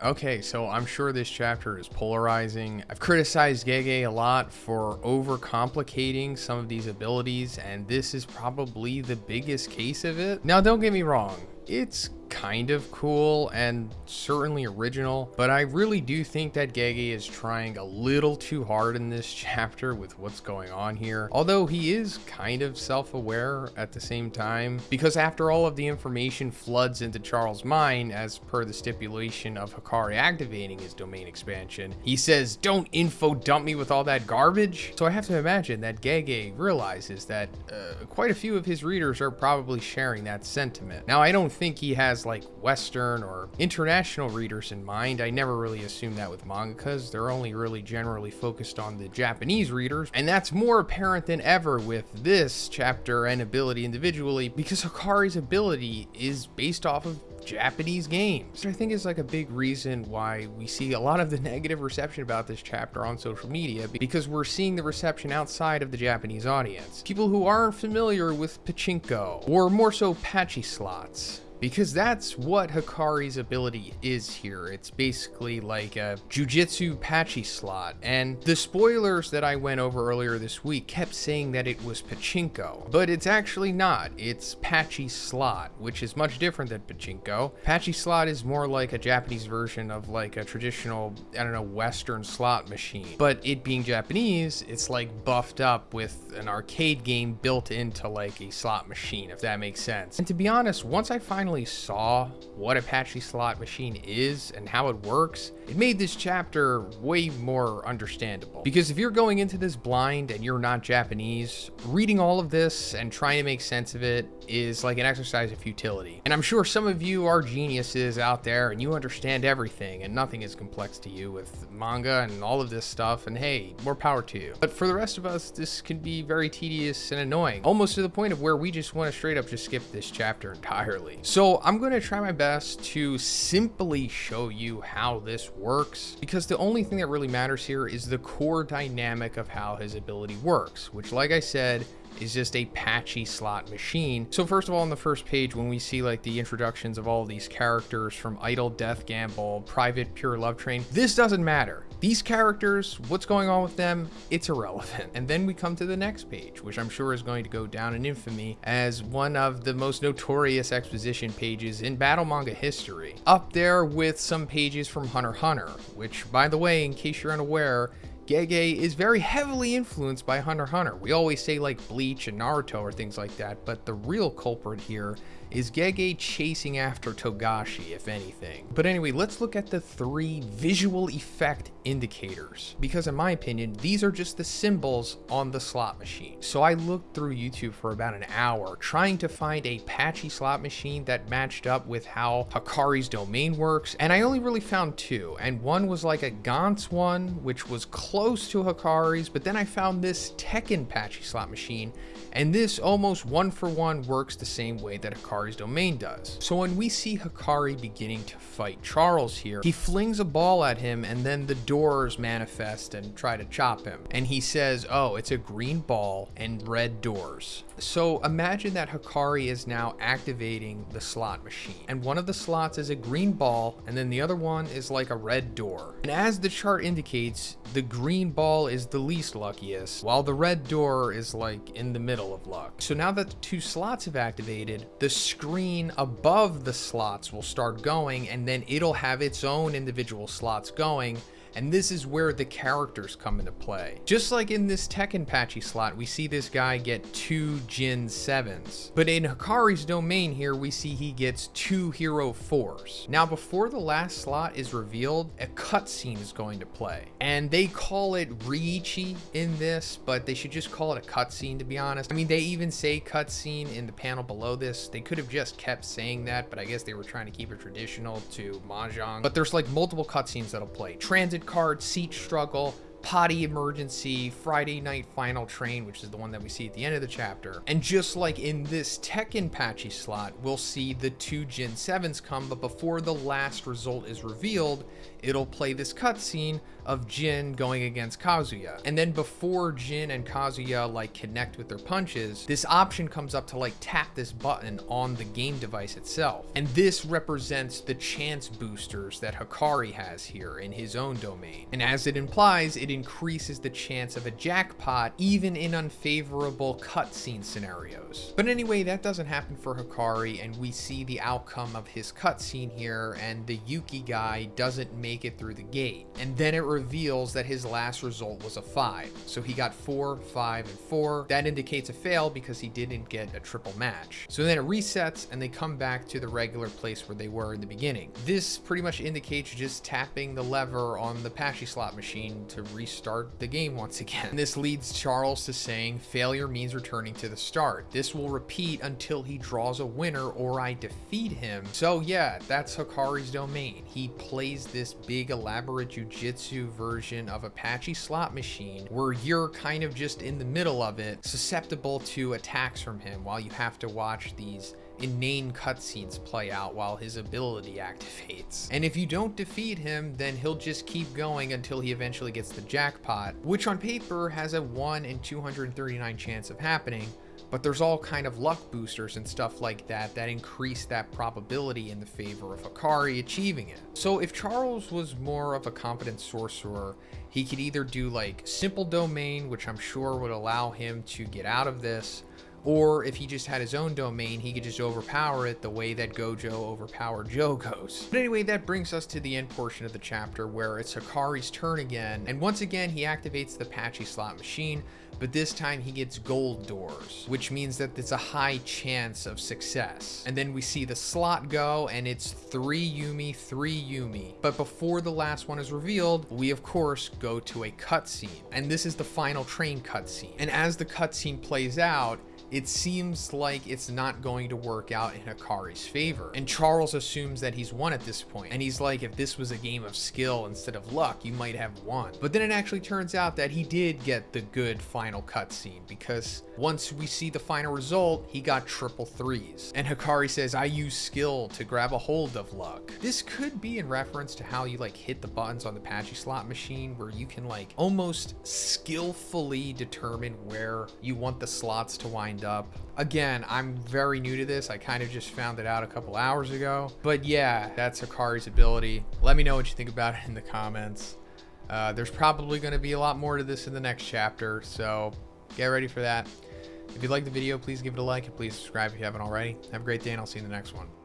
Okay, so I'm sure this chapter is polarizing. I've criticized Gege a lot for overcomplicating some of these abilities, and this is probably the biggest case of it. Now, don't get me wrong, it's kind of cool and certainly original, but I really do think that Gege is trying a little too hard in this chapter with what's going on here. Although he is kind of self-aware at the same time, because after all of the information floods into Charles' mind as per the stipulation of Hakari activating his domain expansion, he says, don't info dump me with all that garbage. So I have to imagine that Gege realizes that uh, quite a few of his readers are probably sharing that sentiment. Now, I don't think he has like Western or international readers in mind. I never really assume that with mangakas. They're only really generally focused on the Japanese readers. And that's more apparent than ever with this chapter and ability individually because Hakari's ability is based off of Japanese games. I think is like a big reason why we see a lot of the negative reception about this chapter on social media because we're seeing the reception outside of the Japanese audience. People who aren't familiar with pachinko or more so pachislots because that's what Hakari's ability is here. It's basically like a jujitsu pachislot, And the spoilers that I went over earlier this week kept saying that it was pachinko, but it's actually not. It's pachislot, which is much different than pachinko. Pachislot is more like a Japanese version of like a traditional, I don't know, Western slot machine. But it being Japanese, it's like buffed up with an arcade game built into like a slot machine, if that makes sense. And to be honest, once I find finally saw what a pachislot machine is and how it works, it made this chapter way more understandable. Because if you're going into this blind and you're not Japanese, reading all of this and trying to make sense of it is like an exercise of futility. And I'm sure some of you are geniuses out there and you understand everything and nothing is complex to you with manga and all of this stuff. And hey, more power to you. But for the rest of us, this can be very tedious and annoying, almost to the point of where we just want to straight up just skip this chapter entirely. So I'm going to try my best to simply show you how this works because the only thing that really matters here is the core dynamic of how his ability works, which like I said, is just a pachislot machine. So first of all, on the first page, when we see like the introductions of all of these characters from Idle Death Gamble, Private Pure Love Train, this doesn't matter. These characters, what's going on with them, it's irrelevant. And then we come to the next page, which I'm sure is going to go down in infamy as one of the most notorious exposition pages in battle manga history. Up there with some pages from Hunter Hunter, which by the way, in case you're unaware, Gege is very heavily influenced by Hunter Hunter. We always say like Bleach and Naruto or things like that, but the real culprit here is Gege chasing after Togashi, if anything. But anyway, let's look at the three visual effect indicators, because in my opinion, these are just the symbols on the slot machine. So I looked through YouTube for about an hour trying to find a pachislot machine that matched up with how Hakari's domain works, and I only really found two, and one was like a Gantz one, which was close to Hakari's, but then I found this Tekken pachislot machine, and this almost one for one works the same way that Hakari Hakari's domain does. So when we see Hakari beginning to fight Charles here, he flings a ball at him and then the doors manifest and try to chop him. And he says, oh, it's a green ball and red doors. So imagine that Hakari is now activating the slot machine. And one of the slots is a green ball and then the other one is like a red door. And as the chart indicates, the green ball is the least luckiest, while the red door is like in the middle of luck. So now that the two slots have activated, the screen above the slots will start going and then it'll have its own individual slots going and this is where the characters come into play. Just like in this Tekken pachislot, we see this guy get two Jin 7s. But in Hakari's domain here, we see he gets two Hero 4s. Now, before the last slot is revealed, a cutscene is going to play. And they call it Riichi in this, but they should just call it a cutscene to be honest. I mean, they even say cutscene in the panel below this. They could have just kept saying that, but I guess they were trying to keep it traditional to Mahjong. But there's like multiple cutscenes that'll play. Transit card, seat struggle, potty emergency, Friday night final train, which is the one that we see at the end of the chapter. And just like in this Tekken pachislot, we'll see the two Jin 7s come, but before the last result is revealed, it'll play this cutscene of Jin going against Kazuya. And then before Jin and Kazuya like connect with their punches, this option comes up to like tap this button on the game device itself. And this represents the chance boosters that Hakari has here in his own domain. And as it implies, it increases the chance of a jackpot even in unfavorable cutscene scenarios. But anyway, that doesn't happen for Hakari and we see the outcome of his cutscene here and the Yuki guy doesn't make it through the gate. And then it reveals that his last result was a 5. So he got 4, 5, and 4. That indicates a fail because he didn't get a triple match. So then it resets and they come back to the regular place where they were in the beginning. This pretty much indicates just tapping the lever on the pachislot machine to restart the game once again. This leads Charles to saying failure means returning to the start. This will repeat until he draws a winner or I defeat him. So yeah, that's Hakari's domain. He plays this big elaborate jujitsu version of a pachislot machine where you're kind of just in the middle of it, susceptible to attacks from him while you have to watch these inane cutscenes play out while his ability activates. And if you don't defeat him, then he'll just keep going until he eventually gets the jackpot, which on paper has a 1 in 239 chance of happening, but there's all kind of luck boosters and stuff like that that increase that probability in the favor of Hakari achieving it. So if Charles was more of a competent sorcerer, he could either do like simple domain, which I'm sure would allow him to get out of this, or if he just had his own domain, he could just overpower it the way that Gojo overpowered Jogos. But anyway, that brings us to the end portion of the chapter where it's Hakari's turn again. And once again, he activates the pachislot machine, but this time he gets gold doors, which means that it's a high chance of success. And then we see the slot go and it's three Yumi, three Yumi. But before the last one is revealed, we of course go to a cutscene. And this is the final train cutscene. And as the cutscene plays out, it seems like it's not going to work out in Hakari's favor. And Charles assumes that he's won at this point. And he's like, if this was a game of skill instead of luck, you might have won. But then it actually turns out that he did get the good final cutscene because once we see the final result, he got triple threes. And Hakari says, I use skill to grab a hold of luck. This could be in reference to how you like hit the buttons on the pachislot machine where you can like almost skillfully determine where you want the slots to wind up. Again, I'm very new to this. I kind of just found it out a couple hours ago. But yeah, that's Hakari's ability. Let me know what you think about it in the comments. Uh, there's probably going to be a lot more to this in the next chapter, so get ready for that. If you liked the video, please give it a like and please subscribe if you haven't already. Have a great day and I'll see you in the next one.